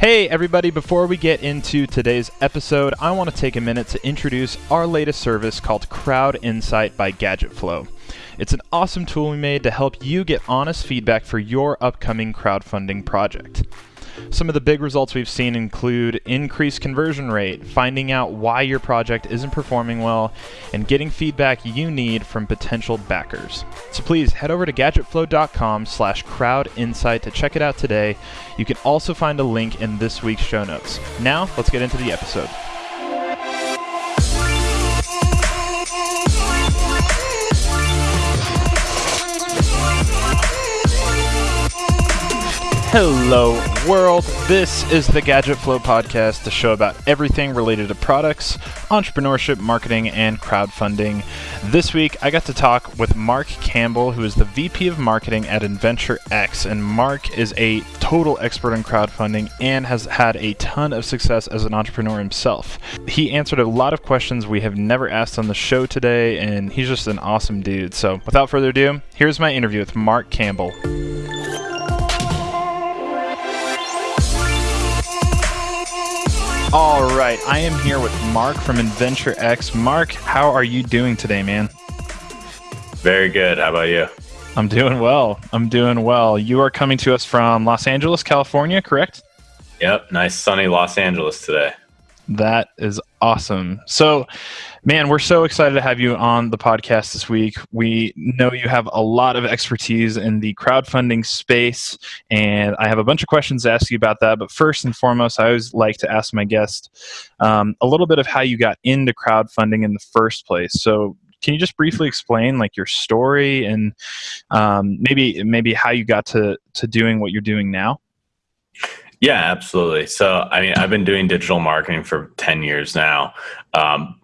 Hey, everybody, before we get into today's episode, I want to take a minute to introduce our latest service called Crowd Insight by GadgetFlow. It's an awesome tool we made to help you get honest feedback for your upcoming crowdfunding project. Some of the big results we've seen include increased conversion rate, finding out why your project isn't performing well, and getting feedback you need from potential backers. So please head over to gadgetflow.com slash crowdinsight to check it out today. You can also find a link in this week's show notes. Now, let's get into the episode. Hello, world. This is the Gadget Flow podcast, the show about everything related to products, entrepreneurship, marketing, and crowdfunding. This week, I got to talk with Mark Campbell, who is the VP of Marketing at Inventure X. And Mark is a total expert in crowdfunding and has had a ton of success as an entrepreneur himself. He answered a lot of questions we have never asked on the show today, and he's just an awesome dude. So, without further ado, here's my interview with Mark Campbell. All right, I am here with Mark from Inventure X. Mark, how are you doing today, man? Very good. How about you? I'm doing well. I'm doing well. You are coming to us from Los Angeles, California, correct? Yep, nice sunny Los Angeles today. That is awesome. So, man, we're so excited to have you on the podcast this week. We know you have a lot of expertise in the crowdfunding space, and I have a bunch of questions to ask you about that. But first and foremost, I always like to ask my guest um, a little bit of how you got into crowdfunding in the first place. So, can you just briefly explain like your story and um, maybe maybe how you got to to doing what you're doing now? Yeah, absolutely. So, I mean, I've been doing digital marketing for 10 years now. Um,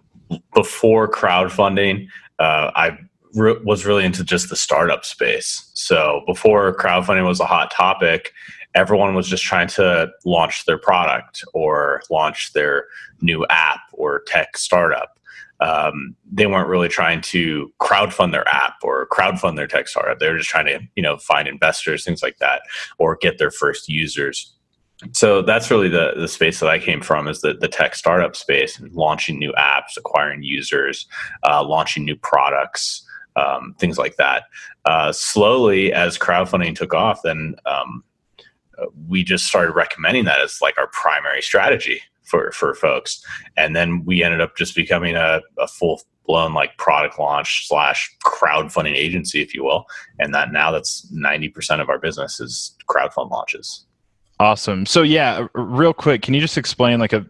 before crowdfunding, uh, I re- was really into just the startup space. So, before crowdfunding was a hot topic, everyone was just trying to launch their product or launch their new app or tech startup. Um, they weren't really trying to crowdfund their app or crowdfund their tech startup. They were just trying to, you know, find investors, things like that, or get their first users so that's really the the space that I came from is the the tech startup space and launching new apps, acquiring users, uh, launching new products, um, things like that. Uh, slowly, as crowdfunding took off, then um, we just started recommending that as like our primary strategy for for folks, and then we ended up just becoming a, a full blown like product launch slash crowdfunding agency, if you will, and that now that's ninety percent of our business is crowdfund launches. Awesome. So yeah, real quick, can you just explain like a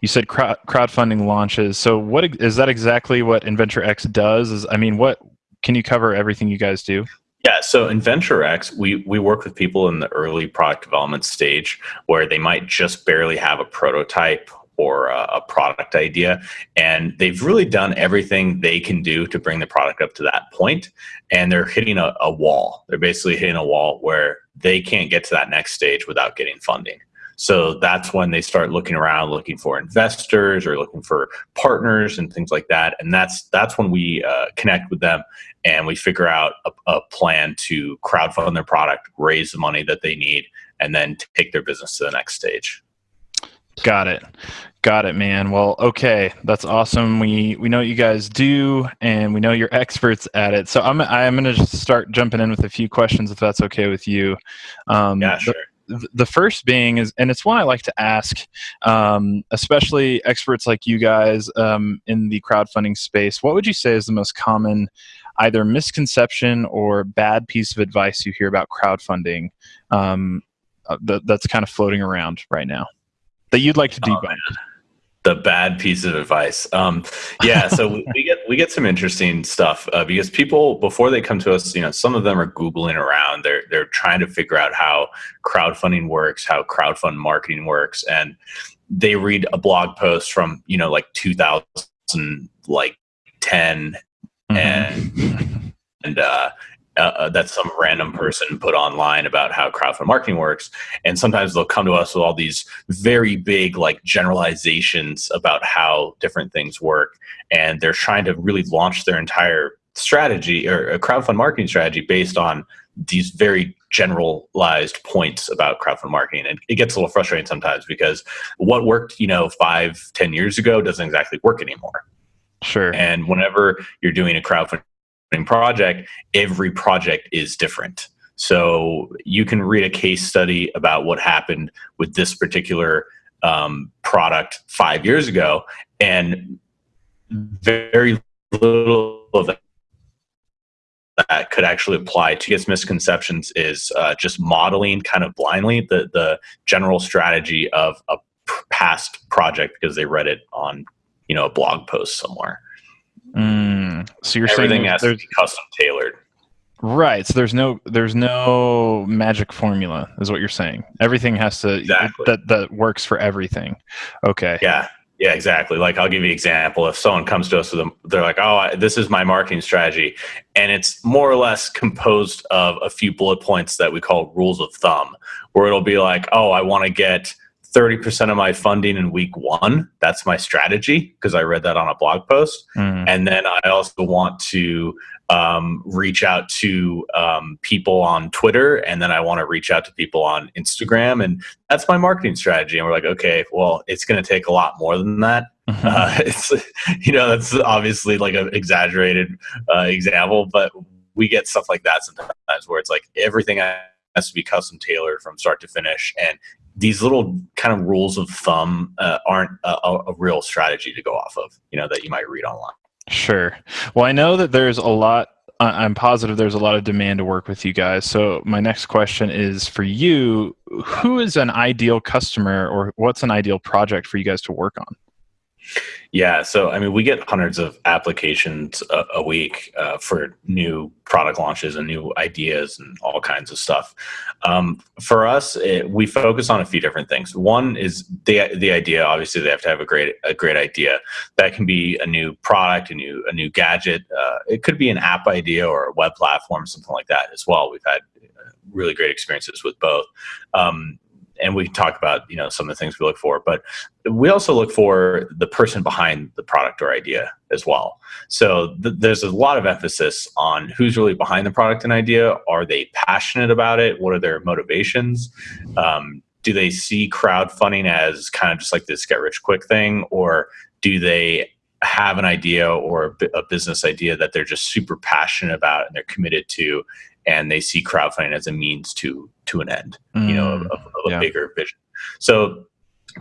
you said crowd, crowdfunding launches. So what is that exactly what Inventure X does? Is I mean, what can you cover everything you guys do? Yeah, so Inventure X, we we work with people in the early product development stage where they might just barely have a prototype or a, a, product idea. And they've really done everything they can do to bring the product up to that point, And they're hitting a, a wall. They're basically hitting a wall where they can't get to that next stage without getting funding. So that's when they start looking around, looking for investors or looking for partners and things like that. And that's that's when we uh, connect with them and we figure out a, a plan to crowdfund their product, raise the money that they need, and then take their business to the next stage. Got it. Got it, man. Well, okay, that's awesome. We we know what you guys do, and we know you're experts at it. So I'm I'm gonna just start jumping in with a few questions, if that's okay with you. Um, yeah, sure. The, the first being is, and it's one I like to ask, um, especially experts like you guys um, in the crowdfunding space. What would you say is the most common, either misconception or bad piece of advice you hear about crowdfunding um, uh, that, that's kind of floating around right now? That you'd like to oh, debunk? Oh, the bad piece of advice. Um, yeah, so we get we get some interesting stuff uh, because people before they come to us, you know, some of them are googling around. They're they're trying to figure out how crowdfunding works, how crowdfund marketing works, and they read a blog post from you know like 2000 like 10 mm-hmm. and and uh, uh, uh, that some random person put online about how crowdfund marketing works. And sometimes they'll come to us with all these very big like generalizations about how different things work. And they're trying to really launch their entire strategy or a crowdfund marketing strategy based on these very generalized points about crowdfunding marketing. And it gets a little frustrating sometimes because what worked you know five ten years ago doesn't exactly work anymore. Sure. And whenever you're doing a crowdfunding project every project is different so you can read a case study about what happened with this particular um, product five years ago and very little of that could actually apply to its misconceptions is uh, just modeling kind of blindly the the general strategy of a past project because they read it on you know a blog post somewhere. Mm, so you're everything saying has to be custom tailored. Right. So there's no there's no magic formula, is what you're saying. Everything has to exactly. that that works for everything. Okay. Yeah. Yeah, exactly. Like I'll give you an example. If someone comes to us with them, they're like, "Oh, I, this is my marketing strategy," and it's more or less composed of a few bullet points that we call rules of thumb, where it'll be like, "Oh, I want to get 30% of my funding in week one. That's my strategy because I read that on a blog post. Mm. And then I also want to um, reach out to um, people on Twitter, and then I want to reach out to people on Instagram, and that's my marketing strategy. And we're like, okay, well, it's going to take a lot more than that. Mm-hmm. Uh, it's you know that's obviously like an exaggerated uh, example, but we get stuff like that sometimes where it's like everything has to be custom tailored from start to finish, and these little kind of rules of thumb uh, aren't a, a real strategy to go off of, you know, that you might read online. Sure. Well, I know that there's a lot. I'm positive there's a lot of demand to work with you guys. So my next question is for you: Who is an ideal customer, or what's an ideal project for you guys to work on? Yeah, so I mean, we get hundreds of applications a, a week uh, for new product launches and new ideas and all kinds of stuff. Um, for us, it, we focus on a few different things. One is the the idea. Obviously, they have to have a great a great idea. That can be a new product, a new a new gadget. Uh, it could be an app idea or a web platform, something like that as well. We've had really great experiences with both. Um, and we talk about you know some of the things we look for but we also look for the person behind the product or idea as well. So th- there's a lot of emphasis on who's really behind the product and idea. Are they passionate about it? What are their motivations? Um, do they see crowdfunding as kind of just like this get rich quick thing or do they have an idea or a business idea that they're just super passionate about and they're committed to and they see crowdfunding as a means to to an end mm, you know of, of a yeah. bigger vision so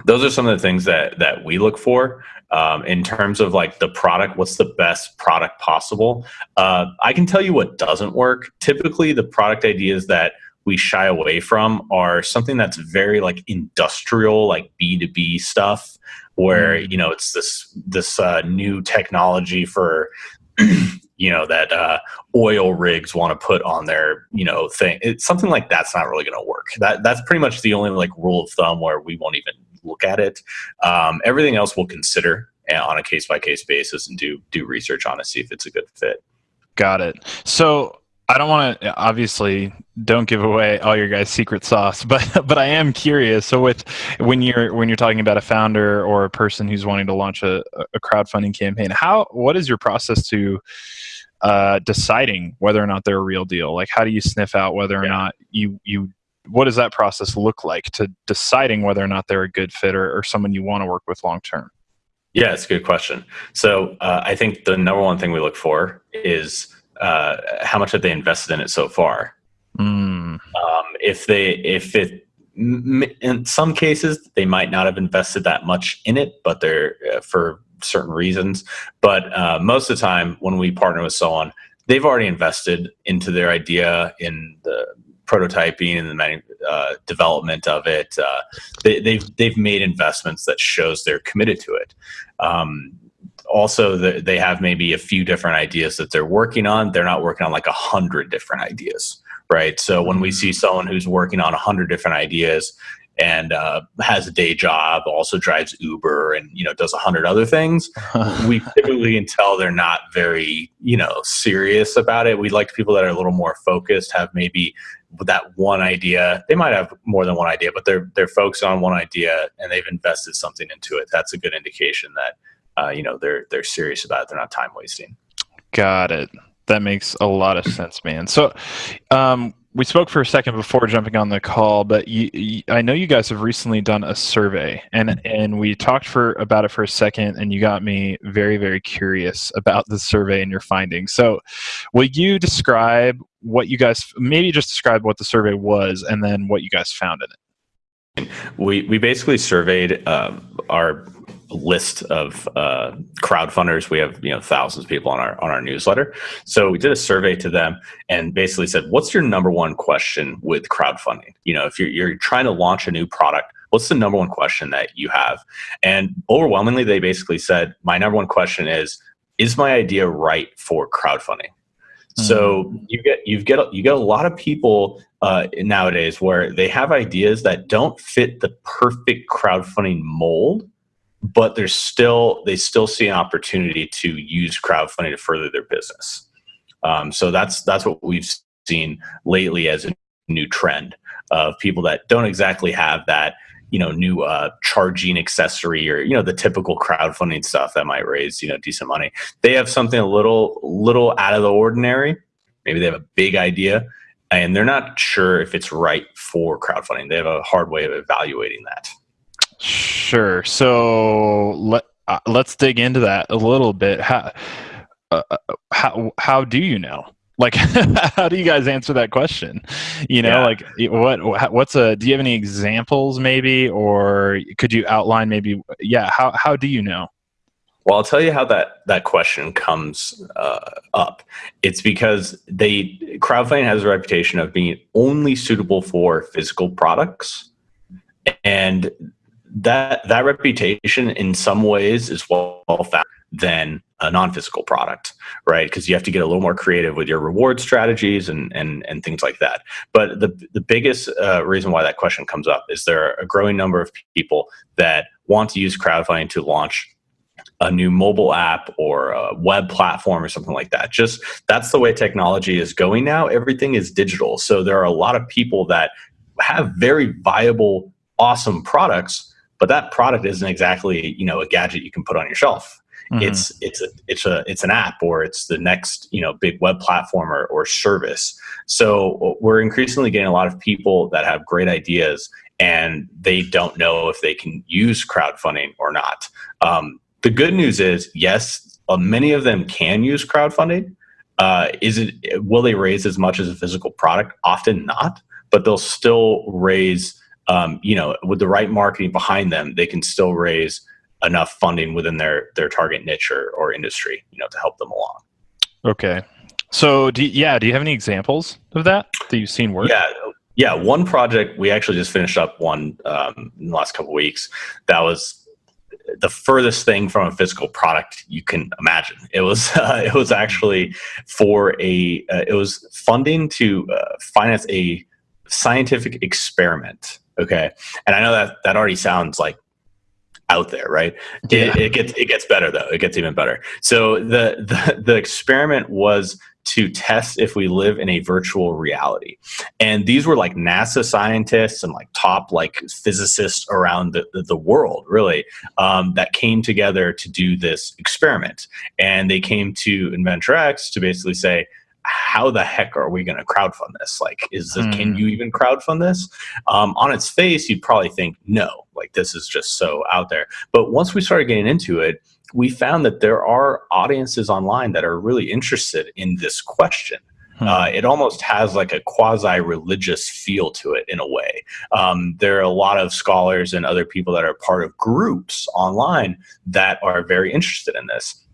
those are some of the things that that we look for um, in terms of like the product what's the best product possible uh, i can tell you what doesn't work typically the product ideas that we shy away from are something that's very like industrial like b2b stuff where mm. you know it's this this uh, new technology for you know that uh, oil rigs want to put on their you know thing it's something like that's not really going to work. That that's pretty much the only like rule of thumb where we won't even look at it. Um, everything else we'll consider eh, on a case by case basis and do do research on to see if it's a good fit. Got it. So I don't want to obviously don't give away all your guys' secret sauce, but but I am curious. So with when you're when you're talking about a founder or a person who's wanting to launch a, a crowdfunding campaign, how what is your process to uh, deciding whether or not they're a real deal? Like how do you sniff out whether or yeah. not you you what does that process look like to deciding whether or not they're a good fit or, or someone you want to work with long term? Yeah, it's a good question. So uh, I think the number one thing we look for is uh, how much have they invested in it so far? Mm. Um, if they, if it, in some cases, they might not have invested that much in it, but they're uh, for certain reasons. But uh, most of the time, when we partner with someone, they've already invested into their idea in the prototyping and the uh, development of it. Uh, they, have they've, they've made investments that shows they're committed to it. Um, also the, they have maybe a few different ideas that they're working on. They're not working on like a hundred different ideas right? So when we see someone who's working on a hundred different ideas and uh, has a day job also drives uber and you know does a hundred other things we typically can tell they're not very you know serious about it. We like people that are a little more focused have maybe that one idea. They might have more than one idea but they're they're focused on one idea and they've invested something into it. That's a good indication that uh, you know they're they're serious about it. They're not time wasting. Got it. That makes a lot of sense, man. So, um, we spoke for a second before jumping on the call, but you, you, I know you guys have recently done a survey, and and we talked for about it for a second, and you got me very very curious about the survey and your findings. So, will you describe what you guys maybe just describe what the survey was, and then what you guys found in it? We we basically surveyed uh, our list of uh, crowd funders. We have you know thousands of people on our on our newsletter. So we did a survey to them and basically said, "What's your number one question with crowdfunding? You know, if you're you're trying to launch a new product." What's the number one question that you have? And overwhelmingly, they basically said, My number one question is, is my idea right for crowdfunding? So hmm. you get you get you get a lot of people uh, nowadays where they have ideas that don't fit the perfect crowdfunding mold, but there's still they still see an opportunity to use crowdfunding to further their business. Um, so that's that's what we've seen lately as a new trend of people that don't exactly have that you know new uh, charging accessory or you know the typical crowdfunding stuff that might raise you know decent money. They have something a little little out of the ordinary. Maybe they have a big idea and they're not sure if it's right for crowdfunding. They have a hard way of evaluating that. Sure. So let uh, let's dig into that a little bit. How uh, uh how how do you know? Like, how do you guys answer that question? You know, yeah. like what what's a? Do you have any examples, maybe, or could you outline maybe? Yeah. How how do you know? Well, I'll tell you how that that question comes uh, up. It's because they crowdfunding has a reputation of being only suitable for physical products, and that that reputation in some ways is well found than a non-physical product right? Because you have to get a little more creative with your reward strategies and and and things like that. But the the biggest uh, reason why that question comes up is there are a growing number of people that want to use crowdfunding to launch a new mobile app or a web platform or something like that. Just that's the way technology is going now. Everything is digital. So there are a lot of people that have very viable awesome products but that product isn't exactly you know a gadget you can put on your shelf. Mm-hmm. it's it's a it's a it's an app or it's the next you know big web platform or, or service. So we're increasingly getting a lot of people that have great ideas and they don't know if they can use crowdfunding or not. Um, the good news is yes uh, many of them can use crowdfunding. Uh, is it will they raise as much as a physical product? Often not but they'll still raise um, you know, with the right marketing behind them, they can still raise enough funding within their their target niche or, or industry, you know, to help them along. Okay. So, do you, yeah, do you have any examples of that that you've seen work? Yeah, yeah. One project we actually just finished up one um, in the last couple weeks. That was the furthest thing from a physical product you can imagine. It was uh, it was actually for a uh, it was funding to uh, finance a scientific experiment Okay. And I know that that already sounds like out there, right? Yeah. It, it, gets it gets better though. It gets even better. So the, the the experiment was to test if we live in a virtual reality, and these were like NASA scientists and like top like physicists around the the, the world, really, um, that came together to do this experiment, and they came to Inventure X to basically say how the heck are we going to crowdfund this? Like, is this, mm. can hmm. you even crowdfund this? Um, on its face, you'd probably think no, like this is just so out there. But once we started getting into it, we found that there are audiences online that are really interested in this question. Hmm. Uh, it almost has like a quasi religious feel to it in a way. Um, there are a lot of scholars and other people that are part of groups online that are very interested in this.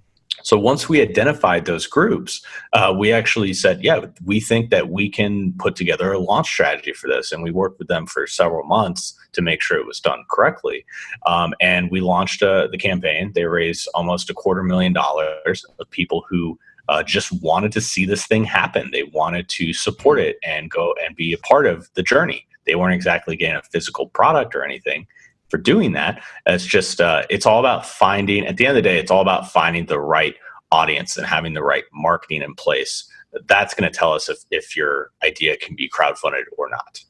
So once we identified those groups, uh, we actually said, yeah, we think that we can put together a launch strategy for this. And we worked with them for several months to make sure it was done correctly. Um, and we launched uh, the campaign. They raised almost a quarter million dollars of people who uh, just wanted to see this thing happen. They wanted to support it and go and be a part of the journey. They weren't exactly getting a physical product or anything for doing that. It's just uh, it's all about finding. At the end of the day, it's all about finding the right audience and having the right marketing in place. That's going to tell us if if your idea can be crowdfunded or not.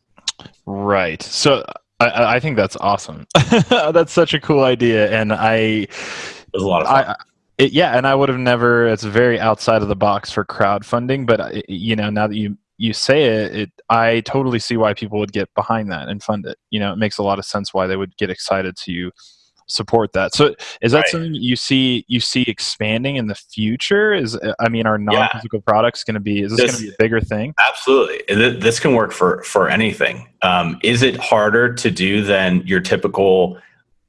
Right. So I, I think that's awesome. that's such a cool idea, and I. It was a lot of fun. I, it, yeah, and I would have never. It's very outside of the box for crowdfunding, but uh, you know, now that you you say it, it, I totally see why people would get behind that and fund it. You know, it makes a lot of sense why they would get excited to support that. So is that right. something you see you see expanding in the future? Is I mean, are non-physical yeah. products going to be is this, this going to be a bigger thing? Absolutely, this can work for for anything. Um, is it harder to do than your typical,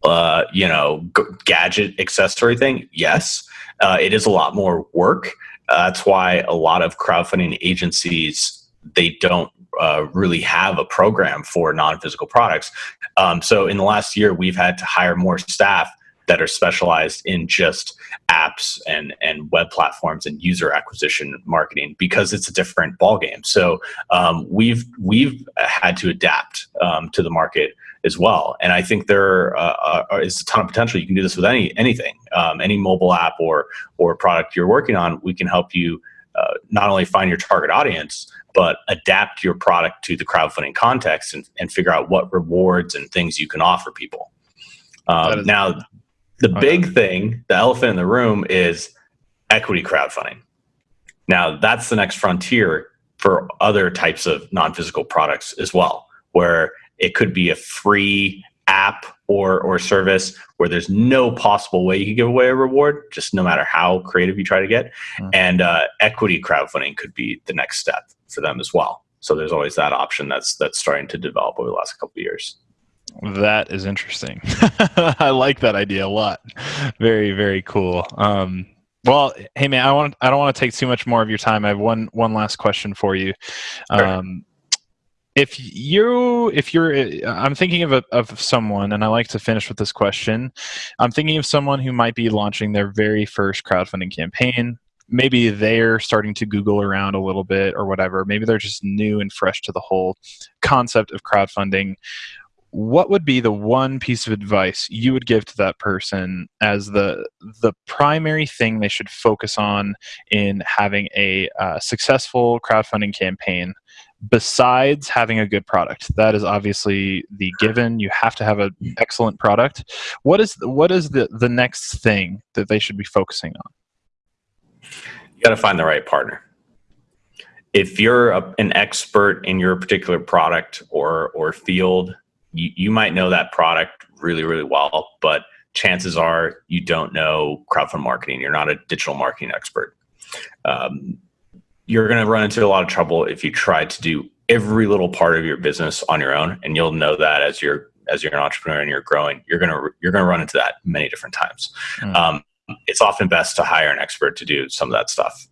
uh, you know, g- gadget accessory thing? Yes, uh, it is a lot more work. Uh, that's why a lot of crowdfunding agencies they don't uh, really have a program for non-physical products. Um, so in the last year, we've had to hire more staff that are specialized in just apps and and web platforms and user acquisition marketing because it's a different ballgame. So um, we've we've had to adapt um, to the market as well. And I think there uh, uh, is a ton of potential. You can do this with any anything, um, any mobile app or or product you're working on. We can help you uh, not only find your target audience, but adapt your product to the crowdfunding context and, and figure out what rewards and things you can offer people. Um, now, the big thing, the elephant in the room, is equity crowdfunding. Now, that's the next frontier for other types of non physical products as well, where it could be a free app or or service where there's no possible way you can give away a reward, just no matter how creative you try to get. Mm-hmm. And uh, equity crowdfunding could be the next step for them as well. So there's always that option that's that's starting to develop over the last couple of years. That is interesting. I like that idea a lot. Very very cool. Um, well, hey man, I want I don't want to take too much more of your time. I have one one last question for you. Um, if you if you're i'm thinking of a, of someone and i like to finish with this question i'm thinking of someone who might be launching their very first crowdfunding campaign maybe they're starting to google around a little bit or whatever. Maybe they're just new and fresh to the whole concept of crowdfunding. What would be the one piece of advice you would give to that person as the the primary thing they should focus on in having a uh, successful crowdfunding campaign besides having a good product? That is obviously the given. You have to have an excellent product. What is the, what is the the next thing that they should be focusing on you got to find the right partner. If you're a, an expert in your particular product or or field you, you might know that product really really well but chances are you don't know crowdfund marketing. You're not a digital marketing expert. Um, you're going to run into a lot of trouble if you try to do every little part of your business on your own and you'll know that as you're as you're an entrepreneur and you're growing you're going to you're going to run into that many different times. Mm. um, it's often best to hire an expert to do some of that stuff.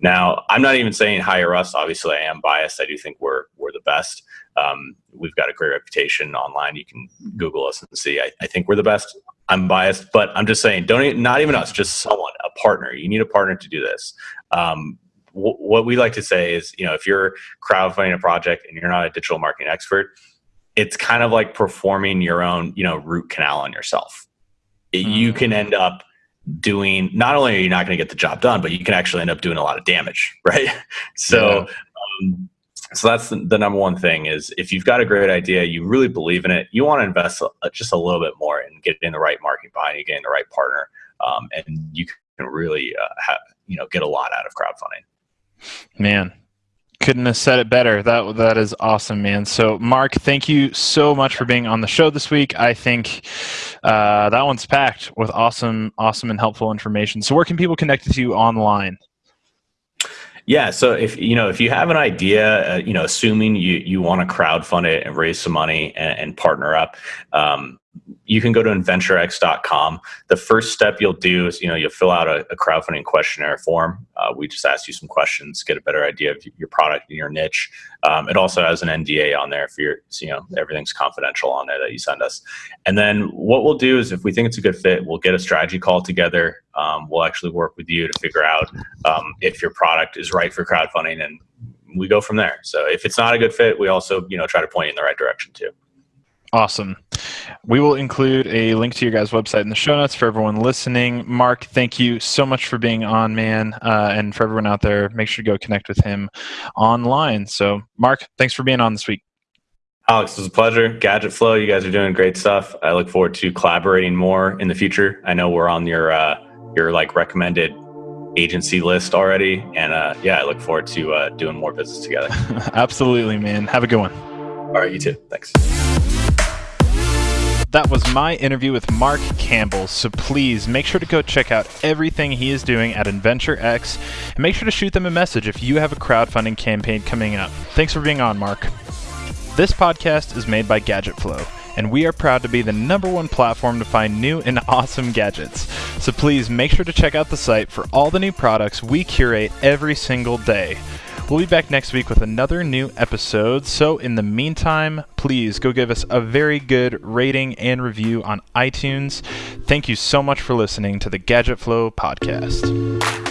Now i'm not even saying hire us. Obviously i am biased. I do think we're we're the best. Um, we've got a great reputation online. You can google us and see. I, I think we're the best. I'm biased but i'm just saying don't not even us just someone a partner. You need a partner to do this. Um, what we like to say is, you know, if you're crowdfunding a project and you're not a digital marketing expert, it's kind of like performing your own, you know, root canal on yourself. Mm-hmm. You can end up doing not only are you not going to get the job done, but you can actually end up doing a lot of damage, right? So, yeah. um, so that's the, the, number one thing is if you've got a great idea, you really believe in it, you want to invest a, just a little bit more and get in the right market behind you, in the right partner, um, and you can really, uh, have, you know, get a lot out of crowdfunding. Man, couldn't have said it better. That that is awesome, man. So, Mark, thank you so much for being on the show this week. I think uh, that one's packed with awesome, awesome, and helpful information. So, where can people connect with you online? Yeah, so if you know if you have an idea, uh, you know, assuming you you want to crowdfund it and raise some money and, and partner up, um, you can go to inventurex.com. The first step you'll do is, you know, you'll fill out a, a crowdfunding questionnaire form. Uh, we just ask you some questions, get a better idea of your product and your niche. Um, it also has an NDA on there for your, you know, everything's confidential on there that you send us. And then what we'll do is if we think it's a good fit, we'll get a strategy call together. Um, we'll actually work with you to figure out um, if your product is right for crowdfunding and we go from there. So if it's not a good fit, we also, you know, try to point you in the right direction too. Awesome. We will include a link to your guys' website in the show notes for everyone listening. Mark, thank you so much for being on, man. Uh, and for everyone out there, make sure to go connect with him online. So, Mark, thanks for being on this week. Alex, it was a pleasure. Gadget Flow, you guys are doing great stuff. I look forward to collaborating more in the future. I know we're on your uh, your like recommended agency list already. And uh, yeah, I look forward to uh, doing more business together. Absolutely, man. Have a good one. All right, you too. Thanks. That was my interview with Mark Campbell. So please make sure to go check out everything he is doing at Inventure X and make sure to shoot them a message if you have a crowdfunding campaign coming up. Thanks for being on, Mark. This podcast is made by Gadget Flow, and we are proud to be the number one platform to find new and awesome gadgets. So please make sure to check out the site for all the new products we curate every single day. We'll be back next week with another new episode. So, in the meantime, please go give us a very good rating and review on iTunes. Thank you so much for listening to the Gadget Flow podcast.